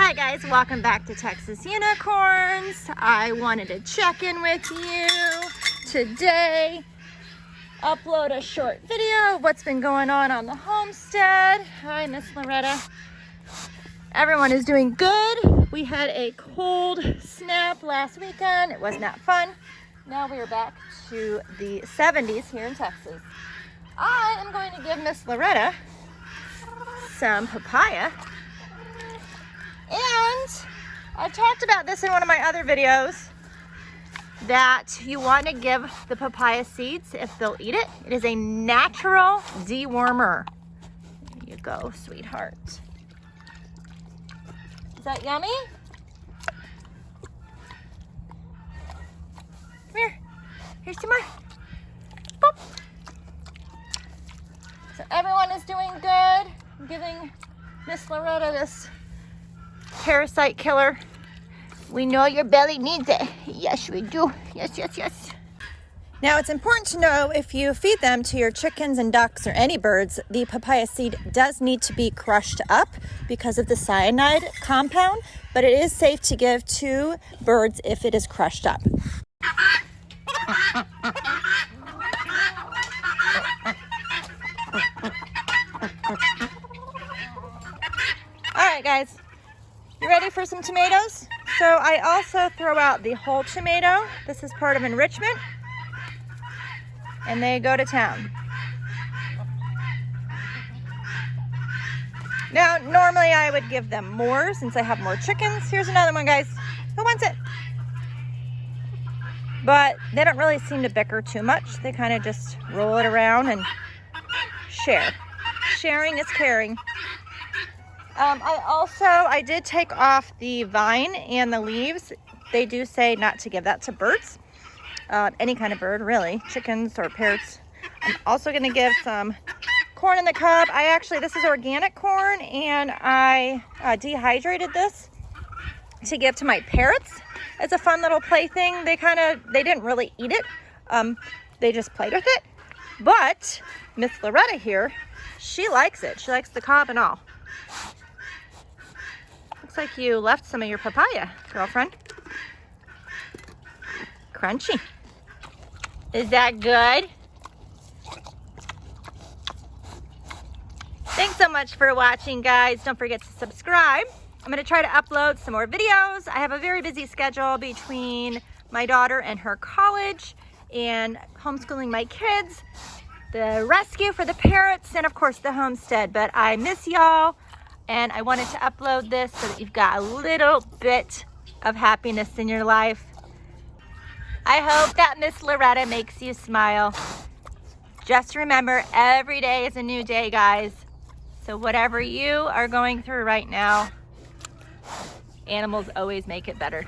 Hi guys, welcome back to Texas Unicorns. I wanted to check in with you today, upload a short video of what's been going on on the homestead. Hi, Miss Loretta. Everyone is doing good. We had a cold snap last weekend. It was not fun. Now we are back to the 70s here in Texas. I am going to give Miss Loretta some papaya. I've talked about this in one of my other videos that you want to give the papaya seeds if they'll eat it. It is a natural dewormer. There you go, sweetheart. Is that yummy? Come here. Here's some more. Boop. So everyone is doing good. I'm giving Miss Loretta this parasite killer. We know your belly needs it. Yes, we do. Yes, yes, yes. Now it's important to know if you feed them to your chickens and ducks or any birds, the papaya seed does need to be crushed up because of the cyanide compound, but it is safe to give to birds if it is crushed up. All right, guys, you ready for some tomatoes? So I also throw out the whole tomato. This is part of enrichment. And they go to town. Now, normally I would give them more since I have more chickens. Here's another one, guys. Who wants it? But they don't really seem to bicker too much. They kind of just roll it around and share. Sharing is caring. Um, I also, I did take off the vine and the leaves. They do say not to give that to birds. Uh, any kind of bird, really. Chickens or parrots. I'm also going to give some corn in the cob. I actually, this is organic corn and I uh, dehydrated this to give to my parrots It's a fun little plaything. They kind of, they didn't really eat it. Um, they just played with it. But Miss Loretta here, she likes it. She likes the cob and all. Like you left some of your papaya, girlfriend. Crunchy. Is that good? Thanks so much for watching, guys. Don't forget to subscribe. I'm going to try to upload some more videos. I have a very busy schedule between my daughter and her college and homeschooling my kids, the rescue for the parrots, and of course the homestead. But I miss y'all and I wanted to upload this so that you've got a little bit of happiness in your life. I hope that Miss Loretta makes you smile. Just remember, every day is a new day, guys. So whatever you are going through right now, animals always make it better.